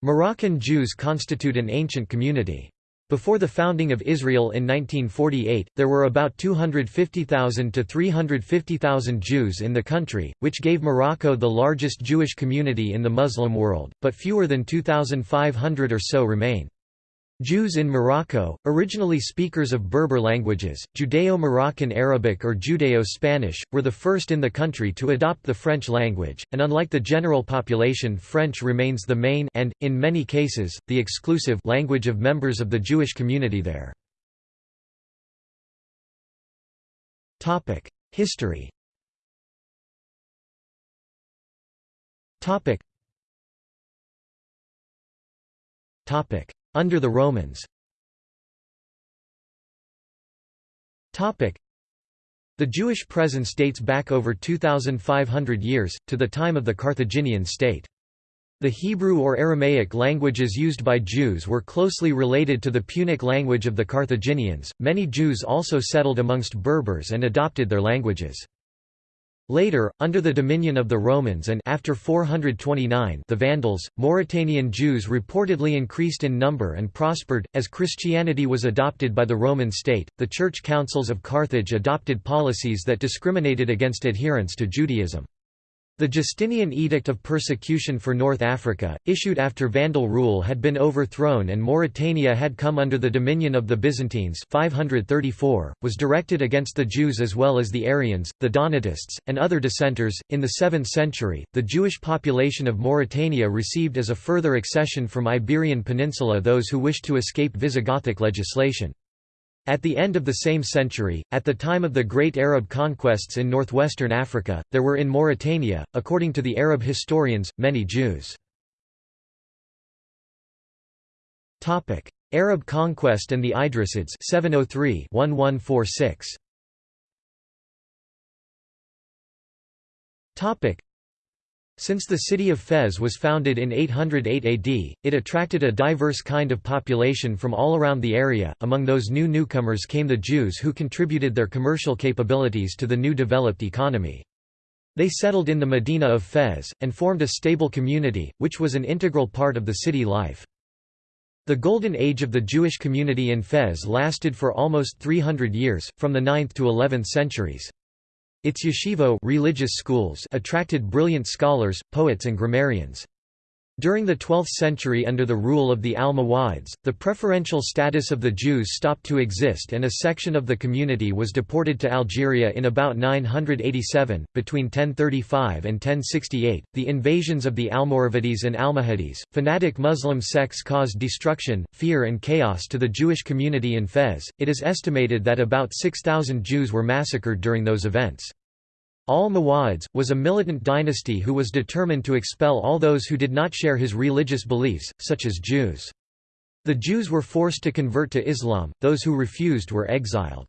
Moroccan Jews constitute an ancient community. Before the founding of Israel in 1948, there were about 250,000 to 350,000 Jews in the country, which gave Morocco the largest Jewish community in the Muslim world, but fewer than 2,500 or so remain. Jews in Morocco, originally speakers of Berber languages, Judeo-Moroccan Arabic or Judeo-Spanish, were the first in the country to adopt the French language, and unlike the general population French remains the main and, in many cases, the exclusive language of members of the Jewish community there. History under the Romans The Jewish presence dates back over 2,500 years, to the time of the Carthaginian state. The Hebrew or Aramaic languages used by Jews were closely related to the Punic language of the Carthaginians. Many Jews also settled amongst Berbers and adopted their languages. Later, under the dominion of the Romans and after 429 the Vandals, Mauritanian Jews reportedly increased in number and prospered. As Christianity was adopted by the Roman state, the church councils of Carthage adopted policies that discriminated against adherents to Judaism. The Justinian Edict of Persecution for North Africa, issued after Vandal rule had been overthrown and Mauritania had come under the dominion of the Byzantines 534, was directed against the Jews as well as the Arians, the Donatists, and other dissenters. In the 7th century, the Jewish population of Mauritania received as a further accession from Iberian Peninsula those who wished to escape Visigothic legislation. At the end of the same century, at the time of the great Arab conquests in northwestern Africa, there were in Mauritania, according to the Arab historians, many Jews. Arab conquest and the Idrisids 703 1146. Since the city of Fez was founded in 808 AD, it attracted a diverse kind of population from all around the area. Among those new newcomers came the Jews who contributed their commercial capabilities to the new developed economy. They settled in the Medina of Fez, and formed a stable community, which was an integral part of the city life. The Golden Age of the Jewish community in Fez lasted for almost 300 years, from the 9th to 11th centuries. Its yeshivot religious schools attracted brilliant scholars, poets and grammarians. During the 12th century under the rule of the Almohads, the preferential status of the Jews stopped to exist and a section of the community was deported to Algeria in about 987. Between 1035 and 1068, the invasions of the Almoravides and Almohades, fanatic Muslim sects caused destruction, fear, and chaos to the Jewish community in Fez. It is estimated that about 6,000 Jews were massacred during those events. Almohads, was a militant dynasty who was determined to expel all those who did not share his religious beliefs, such as Jews. The Jews were forced to convert to Islam, those who refused were exiled.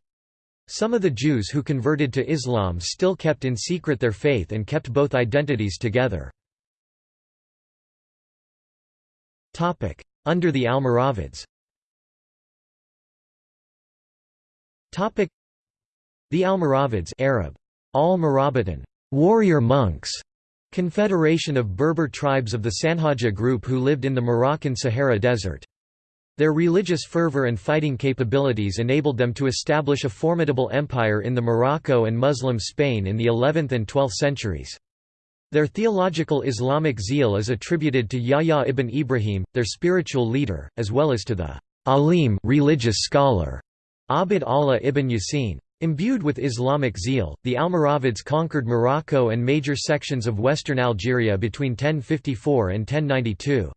Some of the Jews who converted to Islam still kept in secret their faith and kept both identities together. Under the Almoravids The Almoravids Arab, Al-Murabitun warrior monks", confederation of Berber tribes of the Sanhaja group who lived in the Moroccan Sahara Desert. Their religious fervor and fighting capabilities enabled them to establish a formidable empire in the Morocco and Muslim Spain in the 11th and 12th centuries. Their theological Islamic zeal is attributed to Yahya ibn Ibrahim, their spiritual leader, as well as to the alim religious scholar, Abd Allah ibn Yasin. Imbued with Islamic zeal, the Almoravids conquered Morocco and major sections of western Algeria between 1054 and 1092.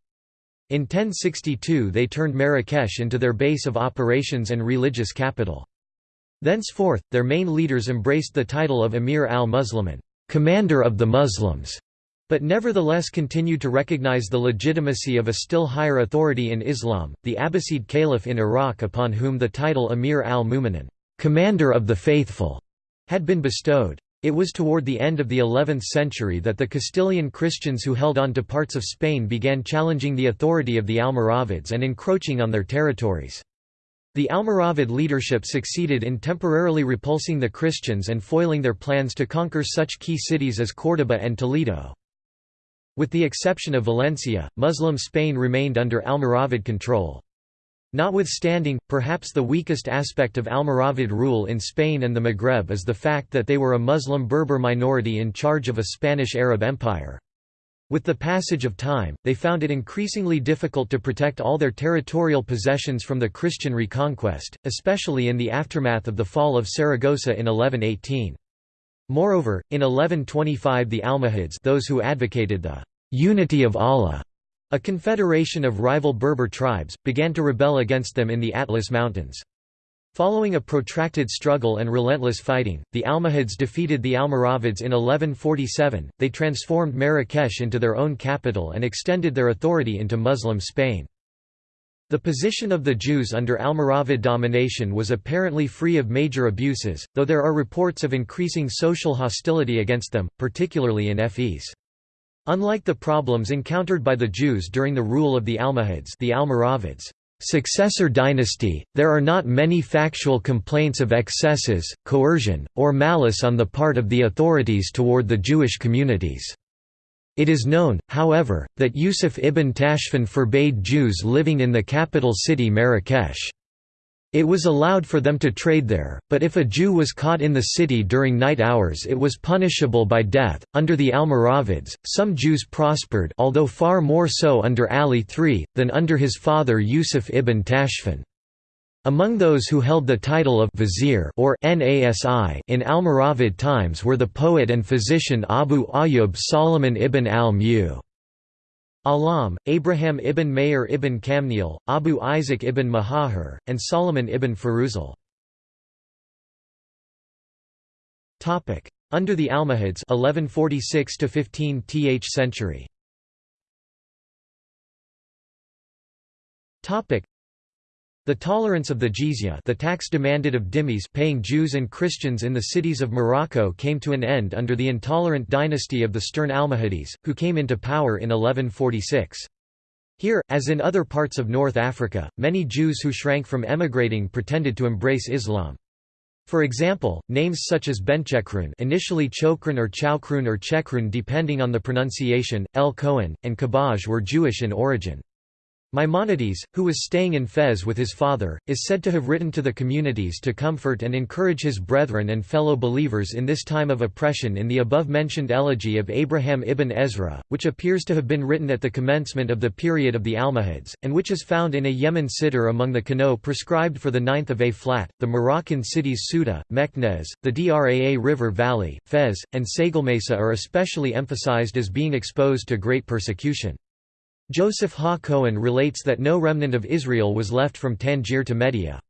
In 1062 they turned Marrakesh into their base of operations and religious capital. Thenceforth, their main leaders embraced the title of Emir al-Muslimin commander of the Muslims", but nevertheless continued to recognize the legitimacy of a still higher authority in Islam, the Abbasid Caliph in Iraq upon whom the title Emir al-Mu'minin commander of the faithful, had been bestowed. It was toward the end of the 11th century that the Castilian Christians who held on to parts of Spain began challenging the authority of the Almoravids and encroaching on their territories. The Almoravid leadership succeeded in temporarily repulsing the Christians and foiling their plans to conquer such key cities as Córdoba and Toledo. With the exception of Valencia, Muslim Spain remained under Almoravid control. Notwithstanding, perhaps the weakest aspect of Almoravid rule in Spain and the Maghreb is the fact that they were a Muslim Berber minority in charge of a Spanish Arab empire. With the passage of time, they found it increasingly difficult to protect all their territorial possessions from the Christian reconquest, especially in the aftermath of the fall of Saragossa in 1118. Moreover, in 1125 the Almohads those who advocated the «unity of Allah», a confederation of rival Berber tribes, began to rebel against them in the Atlas Mountains. Following a protracted struggle and relentless fighting, the Almohads defeated the Almoravids in 1147, they transformed Marrakesh into their own capital and extended their authority into Muslim Spain. The position of the Jews under Almoravid domination was apparently free of major abuses, though there are reports of increasing social hostility against them, particularly in Fes. Unlike the problems encountered by the Jews during the rule of the Almohads the Almoravids' successor dynasty, there are not many factual complaints of excesses, coercion, or malice on the part of the authorities toward the Jewish communities. It is known, however, that Yusuf ibn Tashfin forbade Jews living in the capital city Marrakesh. It was allowed for them to trade there, but if a Jew was caught in the city during night hours it was punishable by death. Under the Almoravids, some Jews prospered although far more so under Ali III, than under his father Yusuf ibn Tashfin. Among those who held the title of vizier or Nasi in Almoravid times were the poet and physician Abu Ayyub Solomon ibn al-Mu. Alam, Abraham ibn Mayer ibn Kamniel, Abu Isaac ibn Mahahir, and Solomon ibn Faruzal. Under the Almohads 1146 to 15th century. The tolerance of the jizya the tax demanded of dhimmis paying Jews and Christians in the cities of Morocco came to an end under the intolerant dynasty of the Stern Almohades, who came into power in 1146. Here, as in other parts of North Africa, many Jews who shrank from emigrating pretended to embrace Islam. For example, names such as Benchekrun initially Chokrun or Chaukrun or Chekrun depending on the pronunciation, El Cohen, and Kabaj were Jewish in origin. Maimonides, who was staying in Fez with his father, is said to have written to the communities to comfort and encourage his brethren and fellow believers in this time of oppression in the above-mentioned elegy of Abraham ibn Ezra, which appears to have been written at the commencement of the period of the Almohads, and which is found in a Yemen siddur among the kinot prescribed for the 9th of A-flat. The Moroccan cities Ceuta, Meknès, the Draa River Valley, Fez, and Sijilmasa are especially emphasized as being exposed to great persecution. Joseph Ha Cohen relates that no remnant of Israel was left from Tangier to Mehdia.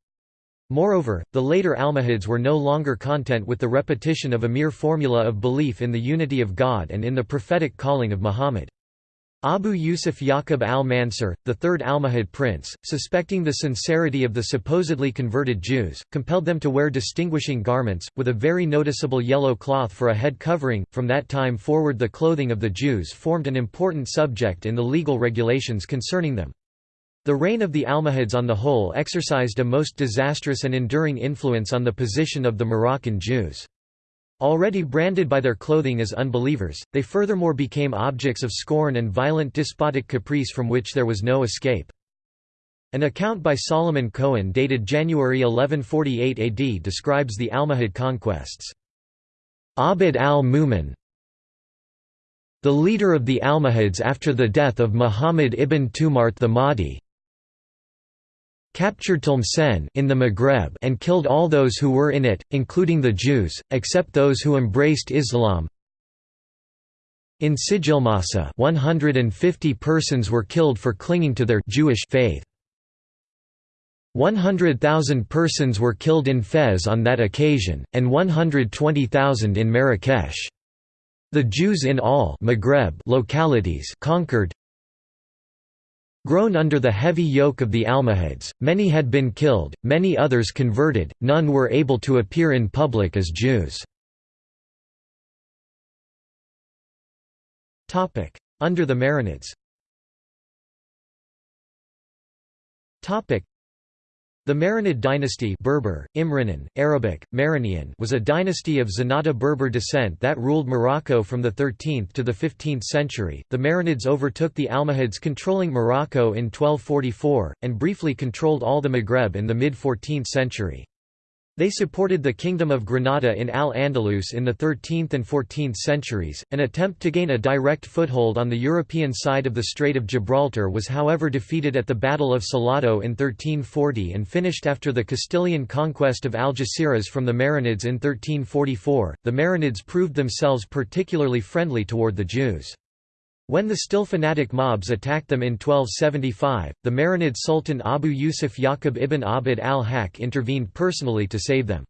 Moreover, the later Almohads were no longer content with the repetition of a mere formula of belief in the unity of God and in the prophetic calling of Muhammad. Abu Yusuf Yaqub al-Mansur, the third Almohad prince, suspecting the sincerity of the supposedly converted Jews, compelled them to wear distinguishing garments, with a very noticeable yellow cloth for a head covering. From that time forward the clothing of the Jews formed an important subject in the legal regulations concerning them. The reign of the Almohads on the whole exercised a most disastrous and enduring influence on the position of the Moroccan Jews. Already branded by their clothing as unbelievers, they furthermore became objects of scorn and violent despotic caprice from which there was no escape. An account by Solomon Cohen dated January 1148 AD describes the Almohad conquests. Abd al-Mumin The leader of the Almohads after the death of Muhammad ibn Tumart the Mahdi captured Tlemcen in the Maghreb and killed all those who were in it, including the Jews, except those who embraced Islam. In Sijilmasa 150 persons were killed for clinging to their Jewish faith. 100,000 persons were killed in Fez on that occasion, and 120,000 in Marrakesh. The Jews in all Maghreb localities conquered, Grown under the heavy yoke of the Almohads, many had been killed, many others converted, none were able to appear in public as Jews. Under the Marinids The Marinid dynasty Berber, Imrinan, Arabic, Marinian was a dynasty of Zenata Berber descent that ruled Morocco from the 13th to the 15th century. The Marinids overtook the Almohads controlling Morocco in 1244, and briefly controlled all the Maghreb in the mid-14th century. They supported the Kingdom of Granada in Al-Andalus in the 13th and 14th centuries. An attempt to gain a direct foothold on the European side of the Strait of Gibraltar was however defeated at the Battle of Salado in 1340 and finished after the Castilian conquest of Algeciras from the Marinids in 1344. The Marinids proved themselves particularly friendly toward the Jews. When the still fanatic mobs attacked them in 1275, the Marinid Sultan Abu Yusuf Yaqub ibn Abd al-Haq intervened personally to save them.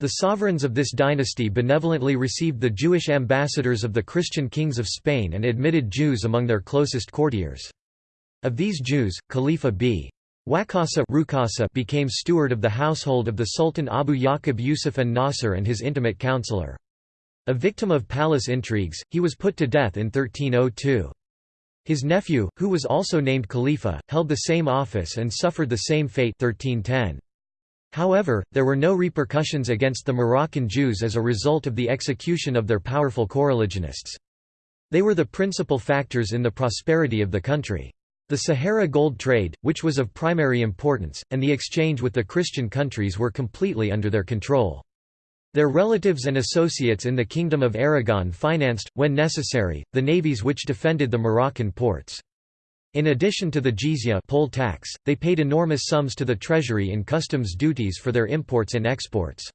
The sovereigns of this dynasty benevolently received the Jewish ambassadors of the Christian kings of Spain and admitted Jews among their closest courtiers. Of these Jews, Khalifa b. Waqasa became steward of the household of the Sultan Abu Yaqub Yusuf an-Nasir and his intimate counselor. A victim of palace intrigues, he was put to death in 1302. His nephew, who was also named Khalifa, held the same office and suffered the same fate 1310. However, there were no repercussions against the Moroccan Jews as a result of the execution of their powerful coreligionists. They were the principal factors in the prosperity of the country. The Sahara gold trade, which was of primary importance, and the exchange with the Christian countries were completely under their control. Their relatives and associates in the Kingdom of Aragon financed, when necessary, the navies which defended the Moroccan ports. In addition to the jizya poll tax, they paid enormous sums to the treasury in customs duties for their imports and exports.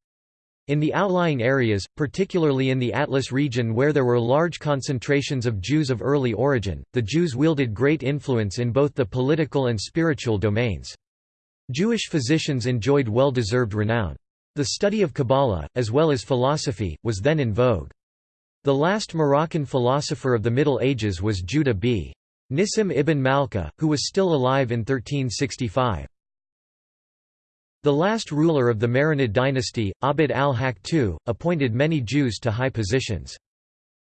In the outlying areas, particularly in the Atlas region where there were large concentrations of Jews of early origin, the Jews wielded great influence in both the political and spiritual domains. Jewish physicians enjoyed well-deserved renown. The study of Kabbalah, as well as philosophy, was then in vogue. The last Moroccan philosopher of the Middle Ages was Judah b. Nissim ibn Malka, who was still alive in 1365. The last ruler of the Marinid dynasty, Abd al-Haq II, appointed many Jews to high positions.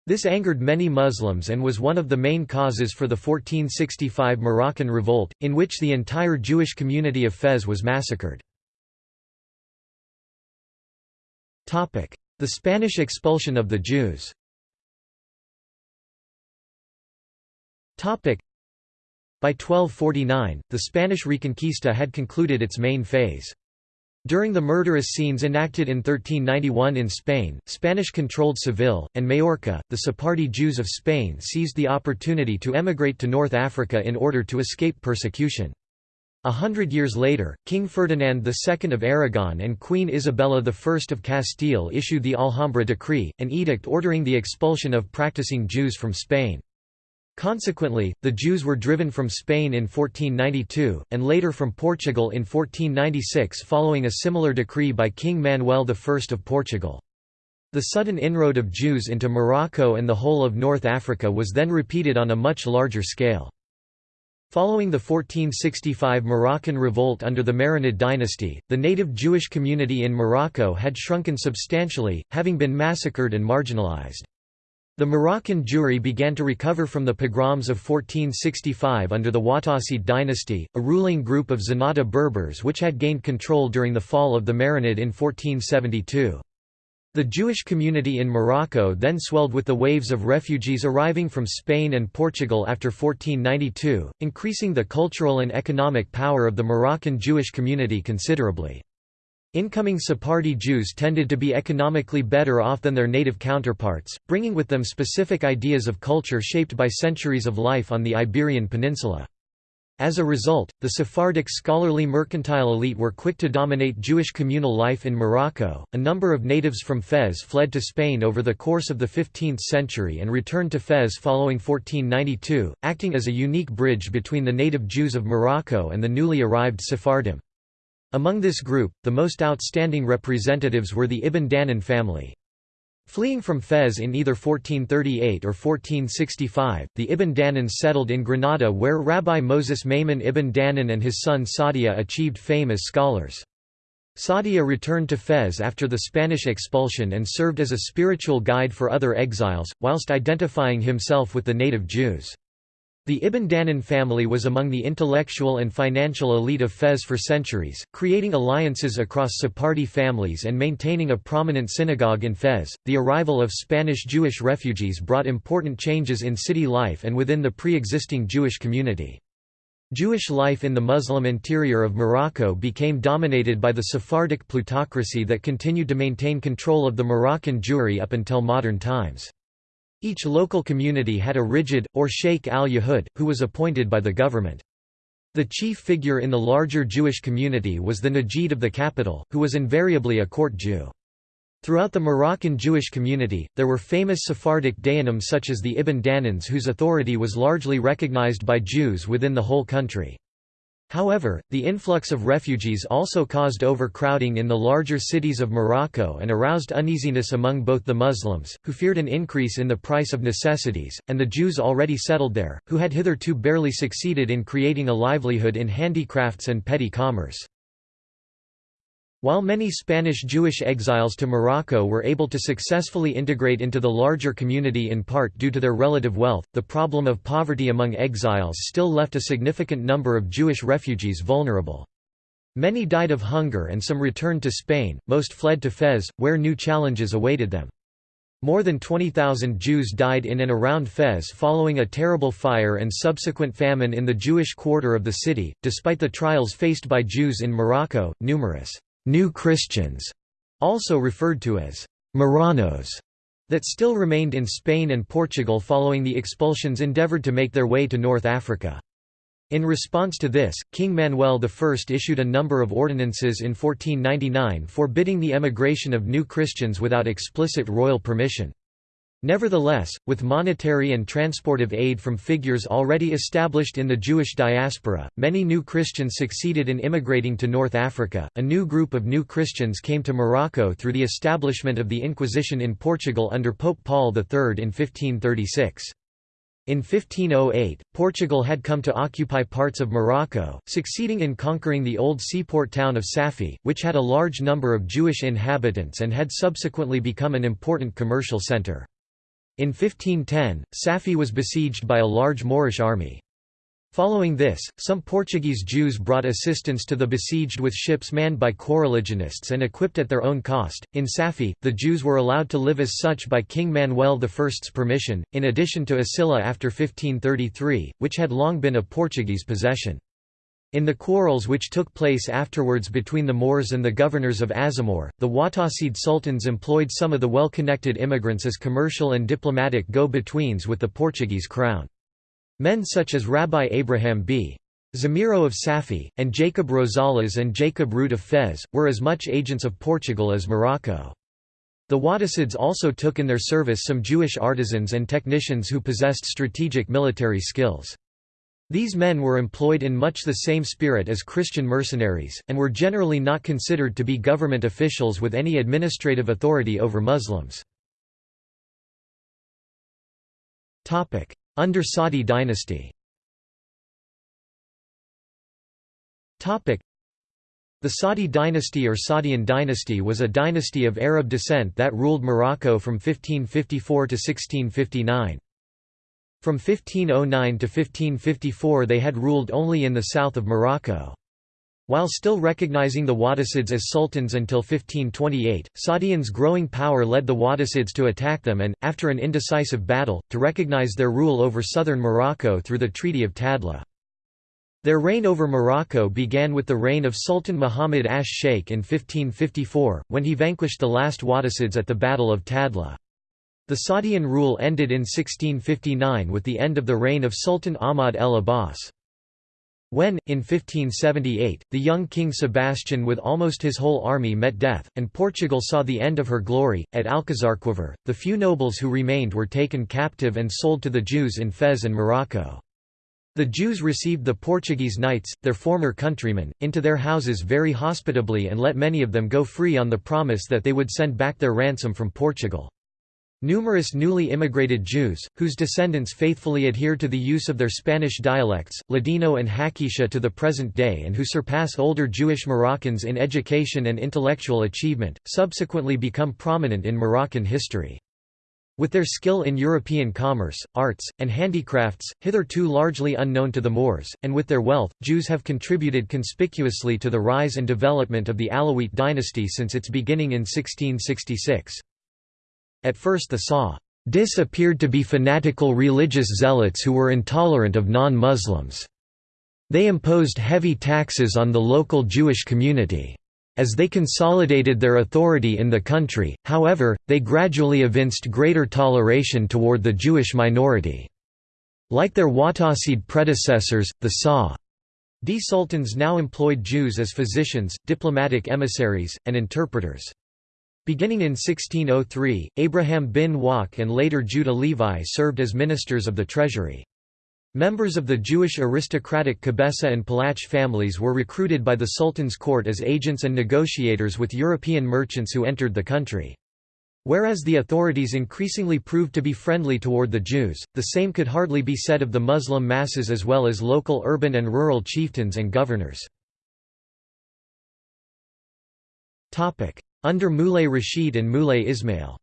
This angered many Muslims and was one of the main causes for the 1465 Moroccan revolt, in which the entire Jewish community of Fez was massacred. The Spanish expulsion of the Jews by 1249, the Spanish Reconquista had concluded its main phase. During the murderous scenes enacted in 1391 in Spain, Spanish-controlled Seville, and Majorca, the Sephardi Jews of Spain seized the opportunity to emigrate to North Africa in order to escape persecution. A hundred years later, King Ferdinand II of Aragon and Queen Isabella I of Castile issued the Alhambra Decree, an edict ordering the expulsion of practicing Jews from Spain. Consequently, the Jews were driven from Spain in 1492, and later from Portugal in 1496 following a similar decree by King Manuel I of Portugal. The sudden inroad of Jews into Morocco and the whole of North Africa was then repeated on a much larger scale. Following the 1465 Moroccan revolt under the Marinid dynasty, the native Jewish community in Morocco had shrunken substantially, having been massacred and marginalized. The Moroccan Jewry began to recover from the pogroms of 1465 under the Wattasid dynasty, a ruling group of Zenata Berbers which had gained control during the fall of the Marinid in 1472. The Jewish community in Morocco then swelled with the waves of refugees arriving from Spain and Portugal after 1492, increasing the cultural and economic power of the Moroccan Jewish community considerably. Incoming Sephardi Jews tended to be economically better off than their native counterparts, bringing with them specific ideas of culture shaped by centuries of life on the Iberian Peninsula. As a result, the Sephardic scholarly mercantile elite were quick to dominate Jewish communal life in Morocco. A number of natives from Fez fled to Spain over the course of the 15th century and returned to Fez following 1492, acting as a unique bridge between the native Jews of Morocco and the newly arrived Sephardim. Among this group, the most outstanding representatives were the Ibn Danan family. Fleeing from Fez in either 1438 or 1465, the Ibn Danans settled in Granada where Rabbi Moses Maimon ibn Danan and his son Sadia achieved fame as scholars. Sadia returned to Fez after the Spanish expulsion and served as a spiritual guide for other exiles, whilst identifying himself with the native Jews. The Ibn Danan family was among the intellectual and financial elite of Fez for centuries, creating alliances across Sephardi families and maintaining a prominent synagogue in Fez. The arrival of Spanish Jewish refugees brought important changes in city life and within the pre existing Jewish community. Jewish life in the Muslim interior of Morocco became dominated by the Sephardic plutocracy that continued to maintain control of the Moroccan Jewry up until modern times. Each local community had a nagid, or sheikh al-Yahud, who was appointed by the government. The chief figure in the larger Jewish community was the nagid of the capital, who was invariably a court Jew. Throughout the Moroccan Jewish community, there were famous Sephardic Dayanim such as the Ibn Danans whose authority was largely recognized by Jews within the whole country. However, the influx of refugees also caused overcrowding in the larger cities of Morocco and aroused uneasiness among both the Muslims, who feared an increase in the price of necessities, and the Jews already settled there, who had hitherto barely succeeded in creating a livelihood in handicrafts and petty commerce. While many Spanish Jewish exiles to Morocco were able to successfully integrate into the larger community in part due to their relative wealth, the problem of poverty among exiles still left a significant number of Jewish refugees vulnerable. Many died of hunger and some returned to Spain, most fled to Fez, where new challenges awaited them. More than 20,000 Jews died in and around Fez following a terrible fire and subsequent famine in the Jewish quarter of the city. Despite the trials faced by Jews in Morocco, numerous New Christians, also referred to as Marranos, that still remained in Spain and Portugal following the expulsions endeavoured to make their way to North Africa. In response to this, King Manuel I issued a number of ordinances in 1499 forbidding the emigration of new Christians without explicit royal permission. Nevertheless, with monetary and transportive aid from figures already established in the Jewish diaspora, many new Christians succeeded in immigrating to North Africa. A new group of new Christians came to Morocco through the establishment of the Inquisition in Portugal under Pope Paul III in 1536. In 1508, Portugal had come to occupy parts of Morocco, succeeding in conquering the old seaport town of Safi, which had a large number of Jewish inhabitants and had subsequently become an important commercial centre. In 1510, Safi was besieged by a large Moorish army. Following this, some Portuguese Jews brought assistance to the besieged with ships manned by coreligionists and equipped at their own cost. In Safi, the Jews were allowed to live as such by King Manuel I's permission, in addition to Asila after 1533, which had long been a Portuguese possession. In the quarrels which took place afterwards between the Moors and the governors of Azamor, the Wattasid sultans employed some of the well-connected immigrants as commercial and diplomatic go-betweens with the Portuguese crown. Men such as Rabbi Abraham b. Zamiro of Safi, and Jacob Rosales and Jacob Root of Fez, were as much agents of Portugal as Morocco. The Wattasids also took in their service some Jewish artisans and technicians who possessed strategic military skills. These men were employed in much the same spirit as Christian mercenaries, and were generally not considered to be government officials with any administrative authority over Muslims. Under Saadi dynasty The Saadi dynasty or Saadian dynasty was a dynasty of Arab descent that ruled Morocco from 1554 to 1659. From 1509 to 1554 they had ruled only in the south of Morocco. While still recognizing the Wattasids as sultans until 1528, Saadians' growing power led the Wattasids to attack them and, after an indecisive battle, to recognize their rule over southern Morocco through the Treaty of Tadla. Their reign over Morocco began with the reign of Sultan Muhammad ash-Sheikh in 1554, when he vanquished the last Wattasids at the Battle of Tadla. The Saadian rule ended in 1659 with the end of the reign of Sultan Ahmad el Abbas. When, in 1578, the young King Sebastian with almost his whole army met death, and Portugal saw the end of her glory, at Alcazarquivir, the few nobles who remained were taken captive and sold to the Jews in Fez and Morocco. The Jews received the Portuguese knights, their former countrymen, into their houses very hospitably and let many of them go free on the promise that they would send back their ransom from Portugal. Numerous newly immigrated Jews, whose descendants faithfully adhere to the use of their Spanish dialects, Ladino and Haketia to the present day and who surpass older Jewish Moroccans in education and intellectual achievement, subsequently become prominent in Moroccan history. With their skill in European commerce, arts, and handicrafts, hitherto largely unknown to the Moors, and with their wealth, Jews have contributed conspicuously to the rise and development of the Alawite dynasty since its beginning in 1666. At first the Sa'dis appeared to be fanatical religious zealots who were intolerant of non-Muslims. They imposed heavy taxes on the local Jewish community. As they consolidated their authority in the country, however, they gradually evinced greater toleration toward the Jewish minority. Like their Wattasid predecessors, the Sa'di sultans now employed Jews as physicians, diplomatic emissaries, and interpreters. Beginning in 1603, Abraham bin Waq and later Judah Levi served as ministers of the treasury. Members of the Jewish aristocratic Kebessa and Palach families were recruited by the Sultan's court as agents and negotiators with European merchants who entered the country. Whereas the authorities increasingly proved to be friendly toward the Jews, the same could hardly be said of the Muslim masses as well as local urban and rural chieftains and governors. Under Muley Rashid and Muley Ismail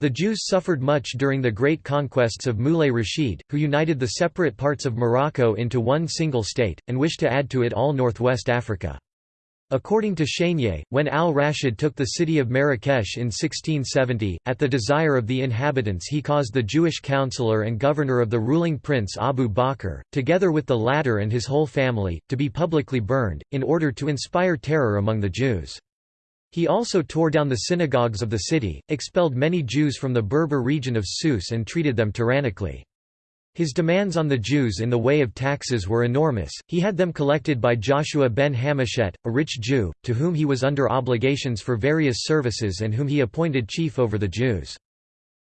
the Jews suffered much during the great conquests of Muley Rashid, who united the separate parts of Morocco into one single state, and wished to add to it all northwest Africa. According to Chenier, when al-Rashid took the city of Marrakesh in 1670, at the desire of the inhabitants he caused the Jewish counselor and governor of the ruling prince Abu Bakr, together with the latter and his whole family, to be publicly burned, in order to inspire terror among the Jews. He also tore down the synagogues of the city, expelled many Jews from the Berber region of Sous and treated them tyrannically. His demands on the Jews in the way of taxes were enormous, he had them collected by Joshua ben Hamashet, a rich Jew, to whom he was under obligations for various services and whom he appointed chief over the Jews.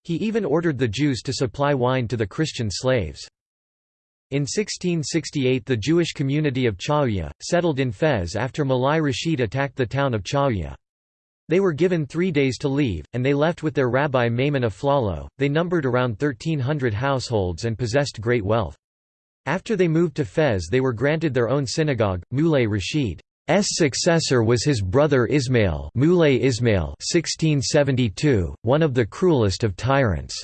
He even ordered the Jews to supply wine to the Christian slaves. In 1668 the Jewish community of Chaouia, settled in Fez after Muley Rashid attacked the town of Chaouia. They were given three days to leave, and they left with their rabbi Maimon of Aflalo. They numbered around 1,300 households and possessed great wealth. After they moved to Fez they were granted their own synagogue. Muley Rashid's successor was his brother Ismail Muley Ismail 1672, one of the cruelest of tyrants.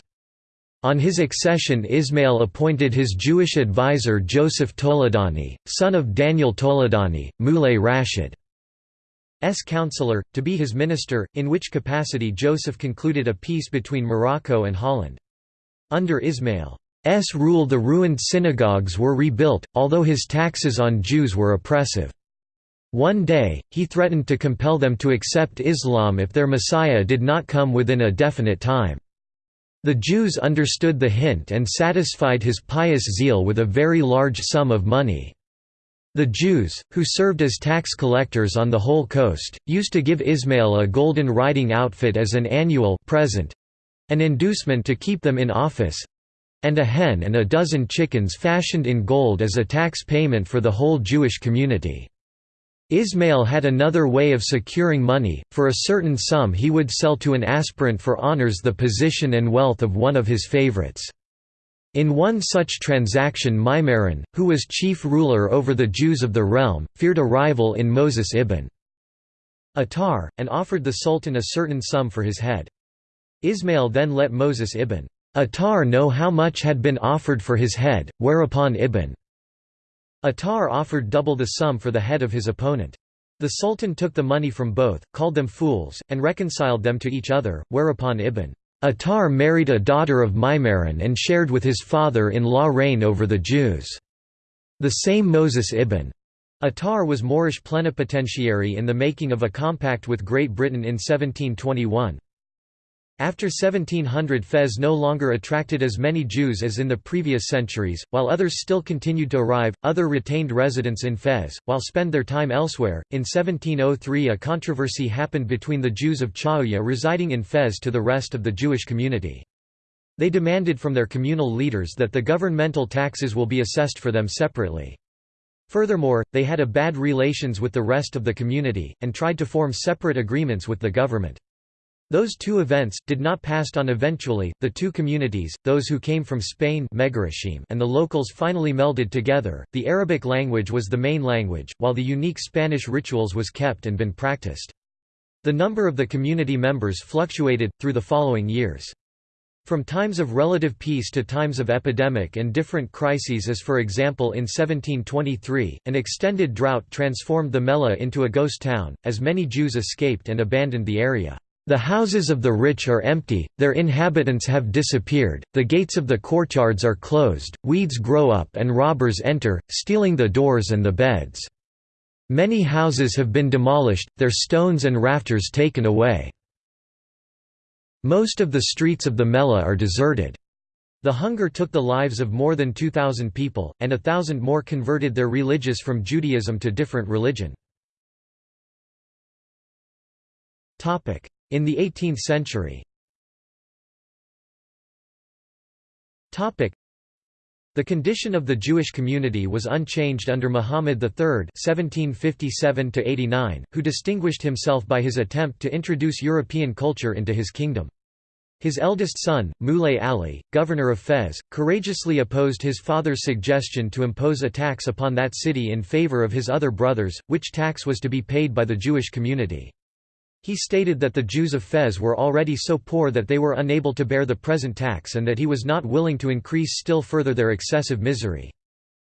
On his accession Ismail appointed his Jewish advisor Joseph Toledani, son of Daniel Toledani, Muley Rashid. S counselor, to be his minister, in which capacity Joseph concluded a peace between Morocco and Holland. Under Ismail's rule the ruined synagogues were rebuilt, although his taxes on Jews were oppressive. One day, he threatened to compel them to accept Islam if their Messiah did not come within a definite time. The Jews understood the hint and satisfied his pious zeal with a very large sum of money. The Jews, who served as tax collectors on the whole coast, used to give Ismail a golden riding outfit as an annual present—an inducement to keep them in office—and a hen and a dozen chickens fashioned in gold as a tax payment for the whole Jewish community. Ismail had another way of securing money, for a certain sum he would sell to an aspirant for honors the position and wealth of one of his favorites. In one such transaction Maimaran, who was chief ruler over the Jews of the realm, feared a rival in Moses ibn Attar, and offered the sultan a certain sum for his head. Ismail then let Moses ibn Attar know how much had been offered for his head, whereupon ibn Attar offered double the sum for the head of his opponent. The sultan took the money from both, called them fools, and reconciled them to each other, whereupon ibn Attar married a daughter of Maimaran and shared with his father-in-law reign over the Jews. The same Moses ibn Attar was Moorish plenipotentiary in the making of a compact with Great Britain in 1721. After 1700 Fez no longer attracted as many Jews as in the previous centuries, while others still continued to arrive, other retained residents in Fez, while spend their time elsewhere. In 1703 a controversy happened between the Jews of Chaouia residing in Fez to the rest of the Jewish community. They demanded from their communal leaders that the governmental taxes will be assessed for them separately. Furthermore, they had a bad relations with the rest of the community, and tried to form separate agreements with the government. Those two events, did not passed on eventually, the two communities, those who came from Spain and the locals finally melded together, the Arabic language was the main language, while the unique Spanish rituals was kept and been practiced. The number of the community members fluctuated, through the following years. From times of relative peace to times of epidemic and different crises as for example in 1723, an extended drought transformed the Mellah into a ghost town, as many Jews escaped and abandoned the area. The houses of the rich are empty, their inhabitants have disappeared, the gates of the courtyards are closed, weeds grow up and robbers enter, stealing the doors and the beds. Many houses have been demolished, their stones and rafters taken away. Most of the streets of the Mellah are deserted. The hunger took the lives of more than 2,000 people, and a thousand more converted their religious from Judaism to different religion. In the 18th century the condition of the Jewish community was unchanged under Muhammad III (1757–89), who distinguished himself by his attempt to introduce European culture into his kingdom. His eldest son, Moulay Ali, governor of Fez, courageously opposed his father's suggestion to impose a tax upon that city in favor of his other brothers, which tax was to be paid by the Jewish community. He stated that the Jews of Fez were already so poor that they were unable to bear the present tax and that he was not willing to increase still further their excessive misery.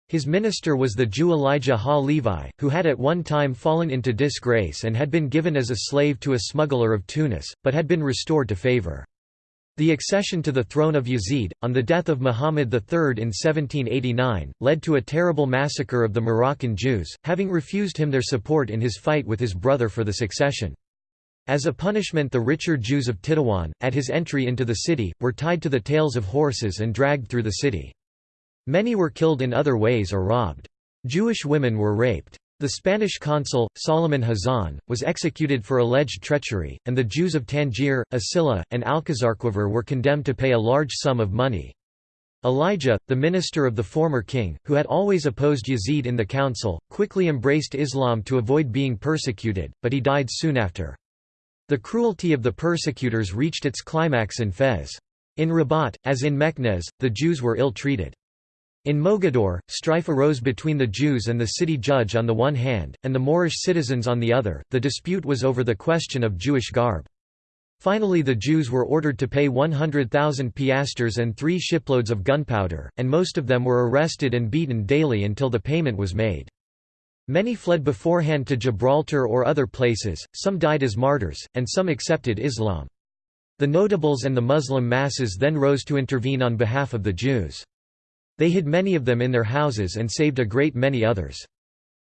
His minister was the Jew Elijah Ha-Levi, who had at one time fallen into disgrace and had been given as a slave to a smuggler of Tunis, but had been restored to favor. The accession to the throne of Yazid, on the death of Muhammad III in 1789, led to a terrible massacre of the Moroccan Jews, having refused him their support in his fight with his brother for the succession. As a punishment the richer Jews of Tetuan, at his entry into the city, were tied to the tails of horses and dragged through the city. Many were killed in other ways or robbed. Jewish women were raped. The Spanish consul, Solomon Hazan, was executed for alleged treachery, and the Jews of Tangier, Asila, and Alcazarquivir were condemned to pay a large sum of money. Elijah, the minister of the former king, who had always opposed Yazid in the council, quickly embraced Islam to avoid being persecuted, but he died soon after. The cruelty of the persecutors reached its climax in Fez. In Rabat, as in Meknes, the Jews were ill-treated. In Mogador, strife arose between the Jews and the city judge on the one hand, and the Moorish citizens on the other. The dispute was over the question of Jewish garb. Finally the Jews were ordered to pay 100,000 piastres and three shiploads of gunpowder, and most of them were arrested and beaten daily until the payment was made. Many fled beforehand to Gibraltar or other places, some died as martyrs, and some accepted Islam. The notables and the Muslim masses then rose to intervene on behalf of the Jews. They hid many of them in their houses and saved a great many others.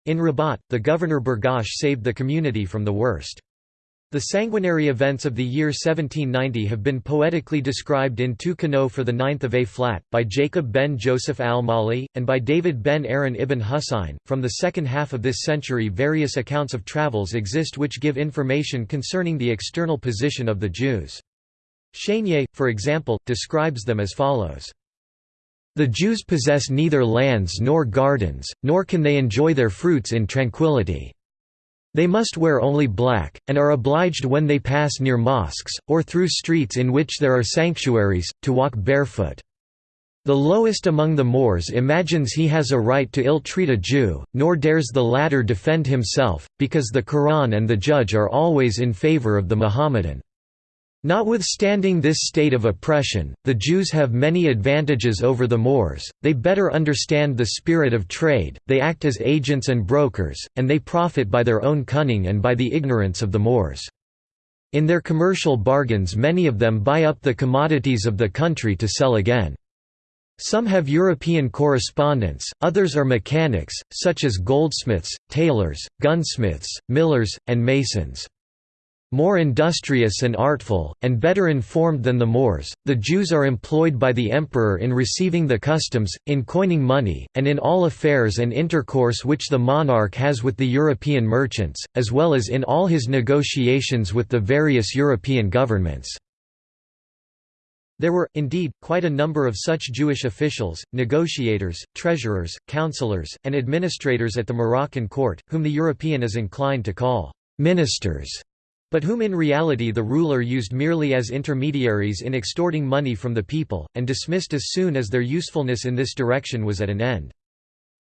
In Rabat, the governor Bergash saved the community from the worst. The sanguinary events of the year 1790 have been poetically described in Tu kinot for the ninth of A flat, by Jacob ben Joseph al-Mali, and by David ben Aaron ibn Husayn. From the second half of this century various accounts of travels exist which give information concerning the external position of the Jews. Chénier, for example, describes them as follows. The Jews possess neither lands nor gardens, nor can they enjoy their fruits in tranquility. They must wear only black, and are obliged when they pass near mosques, or through streets in which there are sanctuaries, to walk barefoot. The lowest among the Moors imagines he has a right to ill-treat a Jew, nor dares the latter defend himself, because the Quran and the judge are always in favor of the Mohammedan. Notwithstanding this state of oppression, the Jews have many advantages over the Moors, they better understand the spirit of trade, they act as agents and brokers, and they profit by their own cunning and by the ignorance of the Moors. In their commercial bargains many of them buy up the commodities of the country to sell again. Some have European correspondents, others are mechanics, such as goldsmiths, tailors, gunsmiths, millers, and masons. More industrious and artful, and better informed than the Moors, the Jews are employed by the emperor in receiving the customs, in coining money, and in all affairs and intercourse which the monarch has with the European merchants, as well as in all his negotiations with the various European governments. There were, indeed, quite a number of such Jewish officials, negotiators, treasurers, counselors, and administrators at the Moroccan court, whom the European is inclined to call «ministers» but whom in reality the ruler used merely as intermediaries in extorting money from the people, and dismissed as soon as their usefulness in this direction was at an end.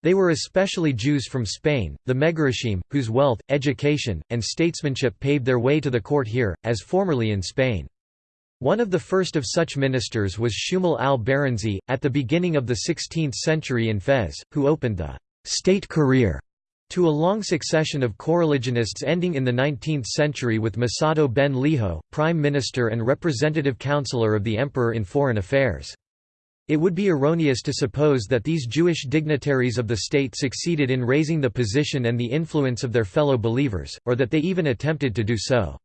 They were especially Jews from Spain, the Megorashim, whose wealth, education, and statesmanship paved their way to the court here, as formerly in Spain. One of the first of such ministers was Shumal al-Baranzi, at the beginning of the 16th century in Fez, who opened the «state career» to a long succession of coreligionists ending in the 19th century with Masado ben Liho, prime minister and representative counselor of the emperor in foreign affairs. It would be erroneous to suppose that these Jewish dignitaries of the state succeeded in raising the position and the influence of their fellow believers, or that they even attempted to do so.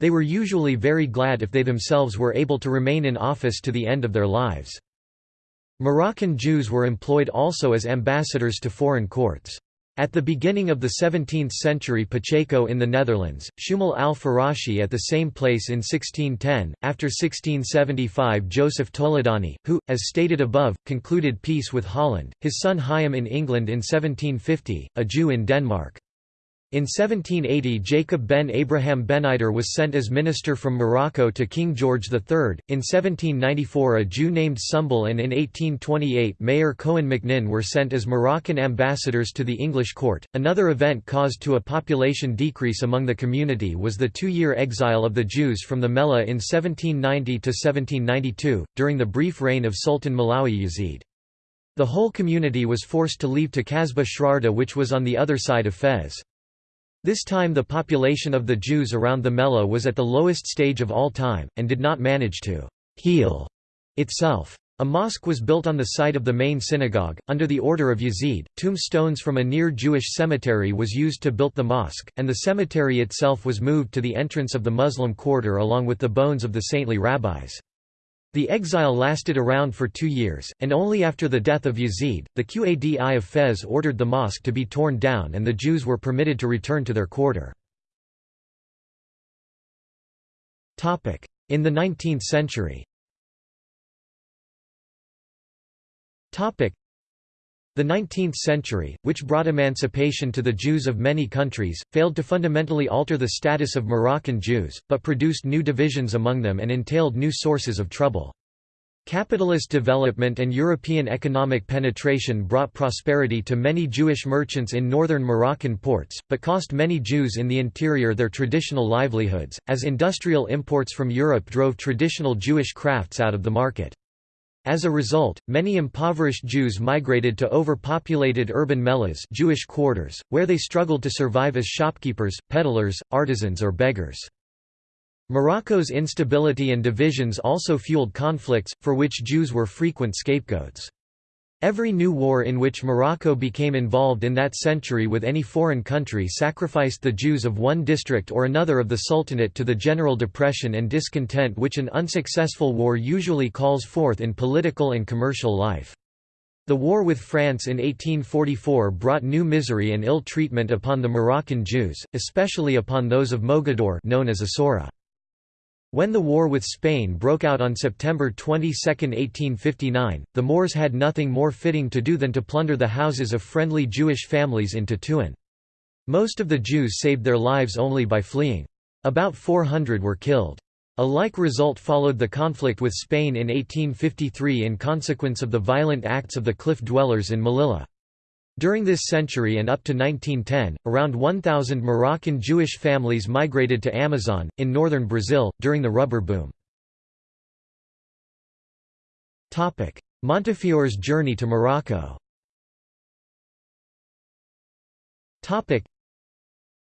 They were usually very glad if they themselves were able to remain in office to the end of their lives. Moroccan Jews were employed also as ambassadors to foreign courts. At the beginning of the 17th century Pacheco in the Netherlands, Shumal al-Farashi at the same place in 1610, after 1675 Joseph Toledano, who, as stated above, concluded peace with Holland, his son Hayam in England in 1750, a Jew in Denmark. In 1780 Jacob ben Abraham Benider was sent as minister from Morocco to King George III, in 1794 a Jew named Sumbul and in 1828 Meir Cohen Macnin were sent as Moroccan ambassadors to the English court. Another event caused to a population decrease among the community was the two-year exile of the Jews from the Mellah in 1790–1792, during the brief reign of Sultan Mawlay Yazid. The whole community was forced to leave to Kasbah Shrarda which was on the other side of Fez. This time the population of the Jews around the Mellah was at the lowest stage of all time, and did not manage to «heal» itself. A mosque was built on the site of the main synagogue, under the order of Yazid. Tombstones from a near Jewish cemetery was used to build the mosque, and the cemetery itself was moved to the entrance of the Muslim quarter along with the bones of the saintly rabbis. The exile lasted around for two years, and only after the death of Yazid, the Qadi of Fez ordered the mosque to be torn down and the Jews were permitted to return to their quarter. In the 19th century the 19th century, which brought emancipation to the Jews of many countries, failed to fundamentally alter the status of Moroccan Jews, but produced new divisions among them and entailed new sources of trouble. Capitalist development and European economic penetration brought prosperity to many Jewish merchants in northern Moroccan ports, but cost many Jews in the interior their traditional livelihoods, as industrial imports from Europe drove traditional Jewish crafts out of the market. As a result, many impoverished Jews migrated to overpopulated urban mellahs Jewish quarters, where they struggled to survive as shopkeepers, peddlers, artisans or beggars. Morocco's instability and divisions also fueled conflicts, for which Jews were frequent scapegoats. Every new war in which Morocco became involved in that century with any foreign country sacrificed the Jews of one district or another of the Sultanate to the general depression and discontent which an unsuccessful war usually calls forth in political and commercial life. The war with France in 1844 brought new misery and ill treatment upon the Moroccan Jews, especially upon those of Mogador known as Essaouira. When the war with Spain broke out on September 22, 1859, the Moors had nothing more fitting to do than to plunder the houses of friendly Jewish families in Tetuan. Most of the Jews saved their lives only by fleeing. About 400 were killed. A like result followed the conflict with Spain in 1853 in consequence of the violent acts of the Riff dwellers in Melilla. During this century and up to 1910, around 1,000 Moroccan Jewish families migrated to Amazon, in northern Brazil, during the rubber boom. Montefiore's journey to Morocco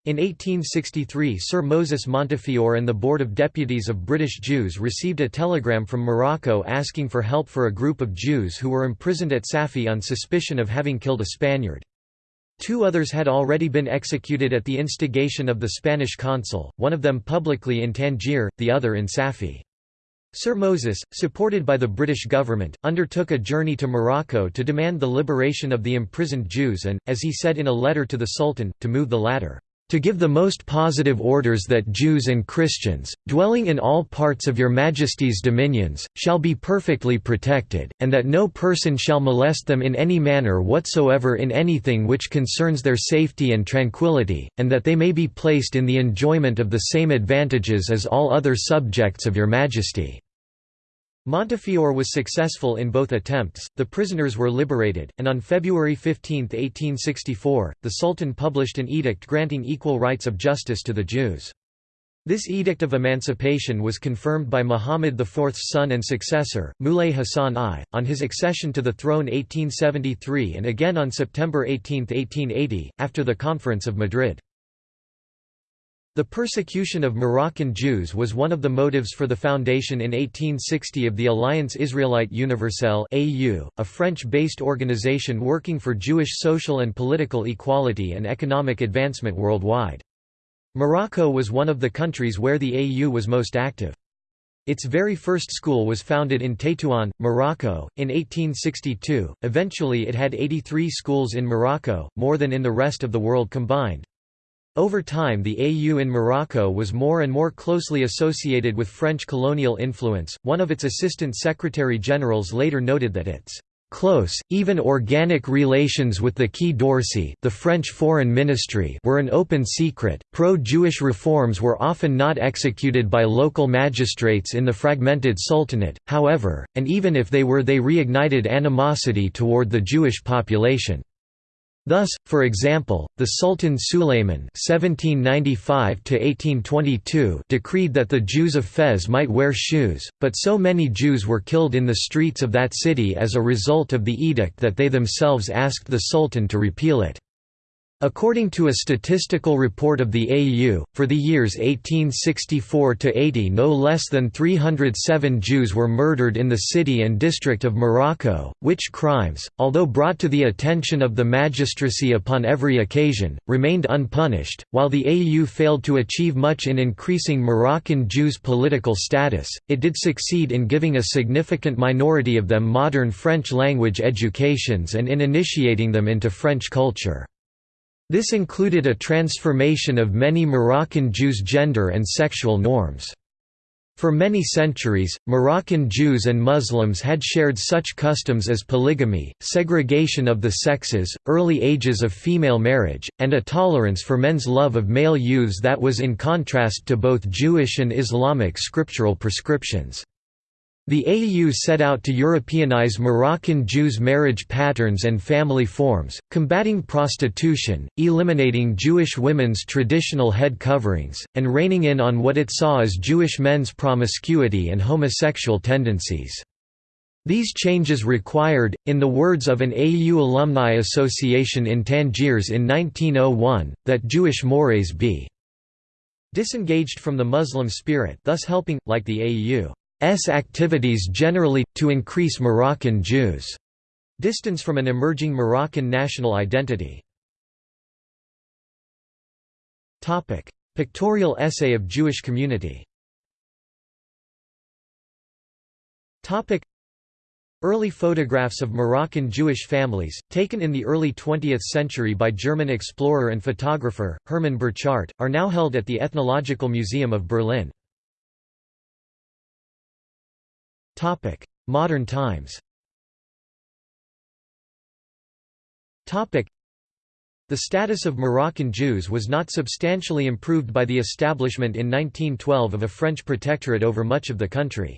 in 1863 Sir Moses Montefiore and the Board of Deputies of British Jews received a telegram from Morocco asking for help for a group of Jews who were imprisoned at Safi on suspicion of having killed a Spaniard. Two others had already been executed at the instigation of the Spanish consul, one of them publicly in Tangier, the other in Safi. Sir Moses, supported by the British government, undertook a journey to Morocco to demand the liberation of the imprisoned Jews and, as he said in a letter to the Sultan, to move the latter to give the most positive orders that Jews and Christians, dwelling in all parts of your Majesty's dominions, shall be perfectly protected, and that no person shall molest them in any manner whatsoever in anything which concerns their safety and tranquillity, and that they may be placed in the enjoyment of the same advantages as all other subjects of your Majesty." Montefiore was successful in both attempts, the prisoners were liberated, and on February 15, 1864, the Sultan published an edict granting equal rights of justice to the Jews. This edict of emancipation was confirmed by Muhammad IV's son and successor, Muley Hassan I, on his accession to the throne 1873 and again on September 18, 1880, after the Conference of Madrid. The persecution of Moroccan Jews was one of the motives for the foundation in 1860 of the Alliance Israélite Universelle a French-based organization working for Jewish social and political equality and economic advancement worldwide. Morocco was one of the countries where the AU was most active. Its very first school was founded in Tétouan, Morocco, in 1862. Eventually, it had 83 schools in Morocco, more than in the rest of the world combined. Over time the AU in Morocco was more and more closely associated with French colonial influence. One of its assistant secretary-generals later noted that its close, even organic relations with the Quai d'Orsay the French foreign ministry were an open secret. Pro-Jewish reforms were often not executed by local magistrates in the fragmented sultanate, however, and even if they were they reignited animosity toward the Jewish population. Thus, for example, the Sultan Sulayman (1795–1822) decreed that the Jews of Fez might wear shoes, but so many Jews were killed in the streets of that city as a result of the edict that they themselves asked the Sultan to repeal it. According to a statistical report of the AU, for the years 1864–80 no less than 307 Jews were murdered in the city and district of Morocco, which crimes, although brought to the attention of the magistracy upon every occasion, remained unpunished. While the AU failed to achieve much in increasing Moroccan Jews' political status, it did succeed in giving a significant minority of them modern French language educations and in initiating them into French culture. This included a transformation of many Moroccan Jews' gender and sexual norms. For many centuries, Moroccan Jews and Muslims had shared such customs as polygamy, segregation of the sexes, early ages of female marriage, and a tolerance for men's love of male youths that was in contrast to both Jewish and Islamic scriptural prescriptions. The AU set out to Europeanize Moroccan Jews' marriage patterns and family forms, combating prostitution, eliminating Jewish women's traditional head coverings, and reining in on what it saw as Jewish men's promiscuity and homosexual tendencies. These changes required, in the words of an AU alumni association in Tangiers in 1901, that Jewish mores be disengaged from the Muslim spirit thus helping, like the AU, activities generally, to increase Moroccan Jews' distance from an emerging Moroccan national identity. Pictorial essay of Jewish community Early photographs of Moroccan Jewish families, taken in the early 20th century by German explorer and photographer, Hermann Burchardt, are now held at the Ethnological Museum of Berlin. Topic: Modern times. Topic: The status of Moroccan Jews was not substantially improved by the establishment in 1912 of a French protectorate over much of the country.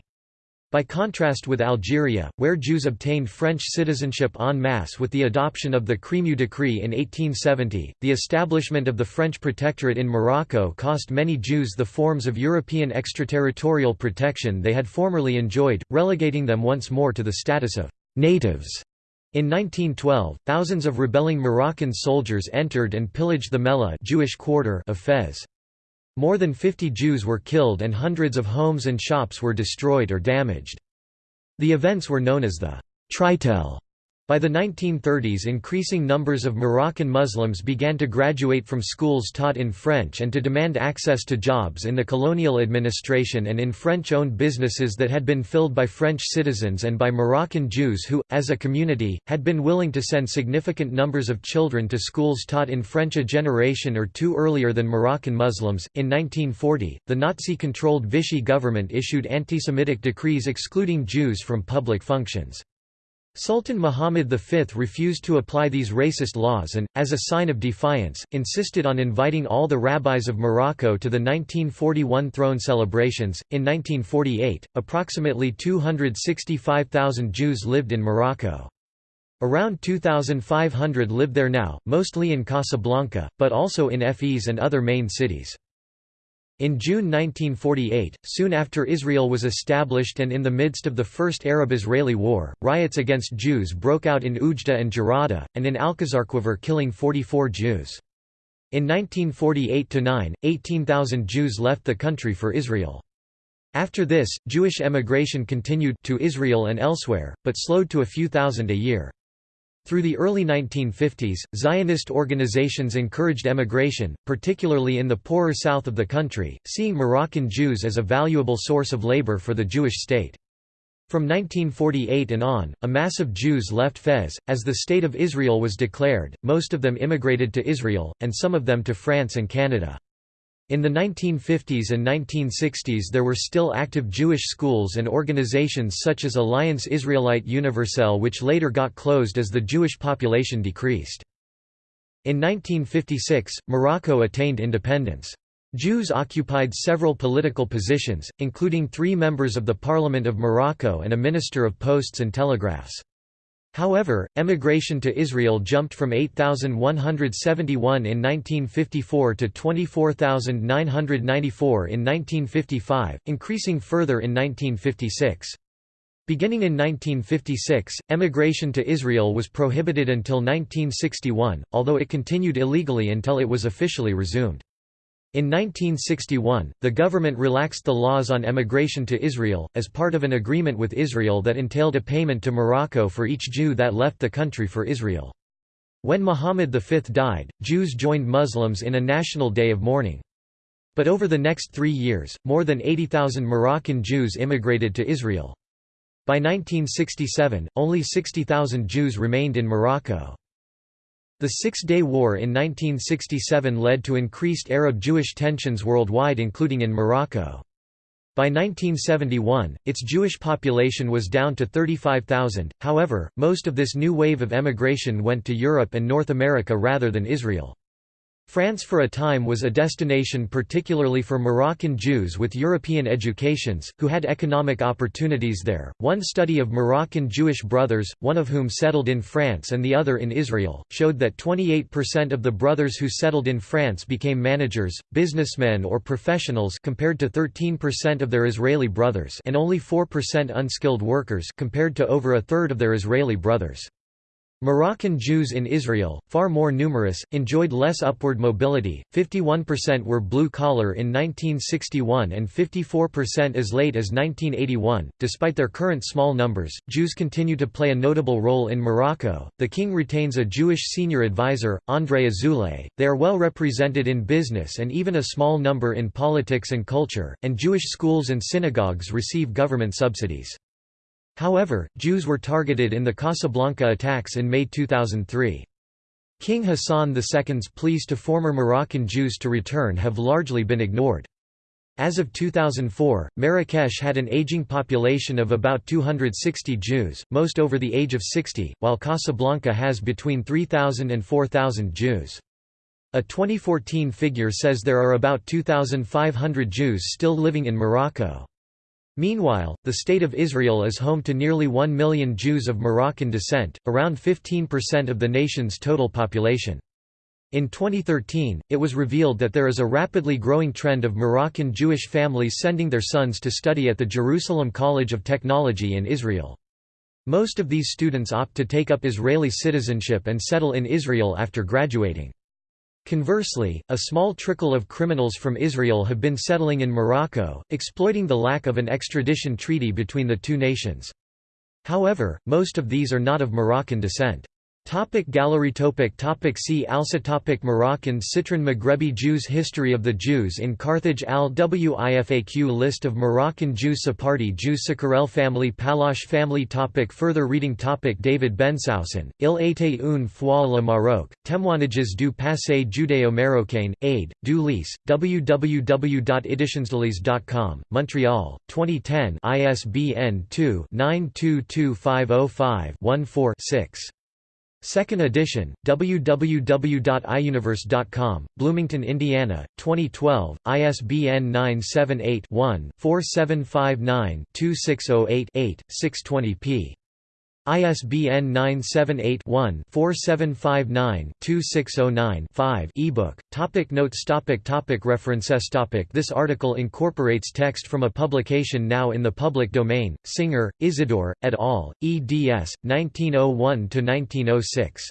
By contrast with Algeria, where Jews obtained French citizenship en masse with the adoption of the Crémieux Decree in 1870, the establishment of the French protectorate in Morocco cost many Jews the forms of European extraterritorial protection they had formerly enjoyed, relegating them once more to the status of «natives». In 1912, thousands of rebelling Moroccan soldiers entered and pillaged the Mellah Jewish quarter of Fez. More than 50 Jews were killed and hundreds of homes and shops were destroyed or damaged. The events were known as the Treitel by the 1930s increasing numbers of Moroccan Muslims began to graduate from schools taught in French and to demand access to jobs in the colonial administration and in French-owned businesses that had been filled by French citizens and by Moroccan Jews who, as a community, had been willing to send significant numbers of children to schools taught in French a generation or two earlier than Moroccan Muslims. In 1940, the Nazi-controlled Vichy government issued anti-Semitic decrees excluding Jews from public functions. Sultan Muhammad V refused to apply these racist laws and, as a sign of defiance, insisted on inviting all the rabbis of Morocco to the 1941 throne celebrations. In 1948, approximately 265,000 Jews lived in Morocco. Around 2,500 live there now, mostly in Casablanca, but also in Fez and other main cities. In June 1948, soon after Israel was established and in the midst of the First Arab-Israeli War, riots against Jews broke out in Oujda and Jerada, and in Alcazarquivir killing 44 Jews. In 1948–9, 18,000 Jews left the country for Israel. After this, Jewish emigration continued to Israel and elsewhere, but slowed to a few thousand a year. Through the early 1950s, Zionist organizations encouraged emigration, particularly in the poorer south of the country, seeing Moroccan Jews as a valuable source of labor for the Jewish state. From 1948 and on, a mass of Jews left Fez, as the State of Israel was declared, most of them immigrated to Israel, and some of them to France and Canada. In the 1950s and 1960s there were still active Jewish schools and organizations such as Alliance Israelite Universelle which later got closed as the Jewish population decreased. In 1956, Morocco attained independence. Jews occupied several political positions, including three members of the Parliament of Morocco and a Minister of Posts and Telegraphs. However, emigration to Israel jumped from 8,171 in 1954 to 24,994 in 1955, increasing further in 1956. Beginning in 1956, emigration to Israel was prohibited until 1961, although it continued illegally until it was officially resumed. In 1961, the government relaxed the laws on emigration to Israel, as part of an agreement with Israel that entailed a payment to Morocco for each Jew that left the country for Israel. When Muhammad V died, Jews joined Muslims in a national day of mourning. But over the next three years, more than 80,000 Moroccan Jews immigrated to Israel. By 1967, only 60,000 Jews remained in Morocco. The Six-Day War in 1967 led to increased Arab-Jewish tensions worldwide including in Morocco. By 1971, its Jewish population was down to 35,000, however, most of this new wave of emigration went to Europe and North America rather than Israel. France for a time was a destination particularly for Moroccan Jews with European educations, who had economic opportunities there. One study of Moroccan Jewish brothers, one of whom settled in France and the other in Israel, showed that 28% of the brothers who settled in France became managers, businessmen or professionals compared to 13% of their Israeli brothers and only 4% unskilled workers compared to over a third of their Israeli brothers. Moroccan Jews in Israel, far more numerous, enjoyed less upward mobility, 51% were blue-collar in 1961 and 54% as late as 1981. Despite their current small numbers, Jews continue to play a notable role in Morocco. The king retains a Jewish senior advisor, André Azoulay. They are well represented in business and even a small number in politics and culture, and Jewish schools and synagogues receive government subsidies. However, Jews were targeted in the Casablanca attacks in May 2003. King Hassan II's pleas to former Moroccan Jews to return have largely been ignored. As of 2004, Marrakesh had an aging population of about 260 Jews, most over the age of 60, while Casablanca has between 3,000 and 4,000 Jews. A 2014 figure says there are about 2,500 Jews still living in Morocco. Meanwhile, the State of Israel is home to nearly 1 million Jews of Moroccan descent, around 15% of the nation's total population. In 2013, it was revealed that there is a rapidly growing trend of Moroccan Jewish families sending their sons to study at the Jerusalem College of Technology in Israel. Most of these students opt to take up Israeli citizenship and settle in Israel after graduating. Conversely, a small trickle of criminals from Israel have been settling in Morocco, exploiting the lack of an extradition treaty between the two nations. However, most of these are not of Moroccan descent. Topic gallery topic topic See also topic Moroccan Citron Maghrebi Jews History of the Jews in Carthage Al Wifaq List of Moroccan Jews Sephardi Jews Sakarel family Pallache family topic Further reading topic David Bensoussen, Il était une fois le Maroc, Témoignages du passé judéo-marocain, aid, du Lys, www.editionsdelys.com, Montreal, 2010 ISBN 2-922505-14-6. Second edition, www.iuniverse.com, Bloomington, Indiana, 2012, ISBN 978-1-4759-2608-8, 620p. ISBN 978-1-4759-2609-5 ebook. Topic notes topic topic References topic This article incorporates text from a publication now in the public domain, Singer, Isidore, et al., eds. 1901–1906.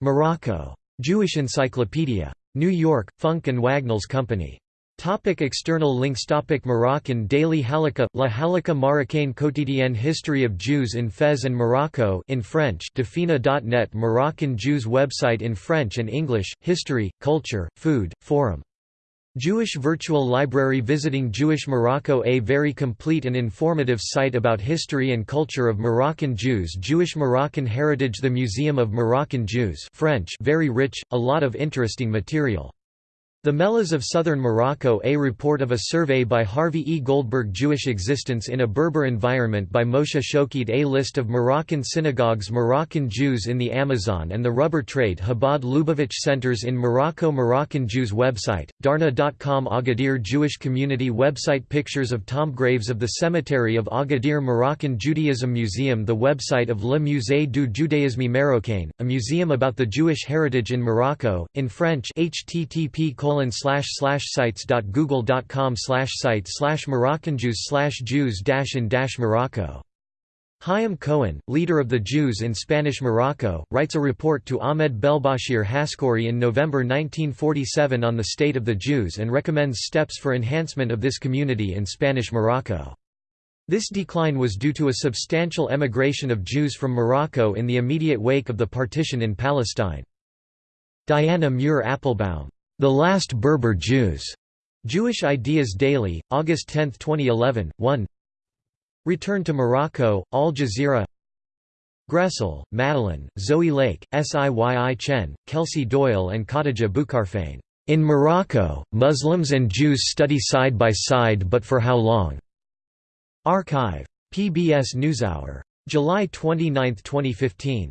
Morocco. Jewish Encyclopedia. New York, Funk Wagnalls Company. Topic external links Topic Moroccan Daily Halakha La Halakha Marocaine quotidienne History of Jews in Fez and Morocco in French Dafina.net Moroccan Jews website in French and English, History, Culture, Food, Forum. Jewish Virtual Library Visiting Jewish Morocco A very complete and informative site about history and culture of Moroccan Jews Jewish Moroccan Heritage The Museum of Moroccan Jews French very rich, a lot of interesting material. The Mellahs of Southern Morocco A report of a survey by Harvey E. Goldberg Jewish existence in a Berber environment by Moshe Shokeid A list of Moroccan synagogues Moroccan Jews in the Amazon and the rubber trade Chabad Lubavitch centers in Morocco Moroccan Jews website, Darna.com Agadir Jewish community website Pictures of tomb graves of the cemetery of Agadir Moroccan Judaism Museum The website of Le Musée du Judaïsme Marocain, a museum about the Jewish heritage in Morocco, in French http slash slash sites dot google dot com slash site slash Moroccan Jews slash Jews dash in dash Morocco. Chaim Cohen, leader of the Jews in Spanish Morocco, writes a report to Ahmed Belbashir Haskori in November 1947 on the state of the Jews and recommends steps for enhancement of this community in Spanish Morocco. This decline was due to a substantial emigration of Jews from Morocco in the immediate wake of the partition in Palestine. Diana Muir Appelbaum the Last Berber Jews. Jewish Ideas Daily, August 10, 2011, 1 Return to Morocco, Al Jazeera Gressel, Madeline, Zoe Lake, Siyi Chen, Kelsey Doyle and Khadija Boukarfain. In Morocco, Muslims and Jews study side by side but for how long? Archive. PBS NewsHour. July 29, 2015.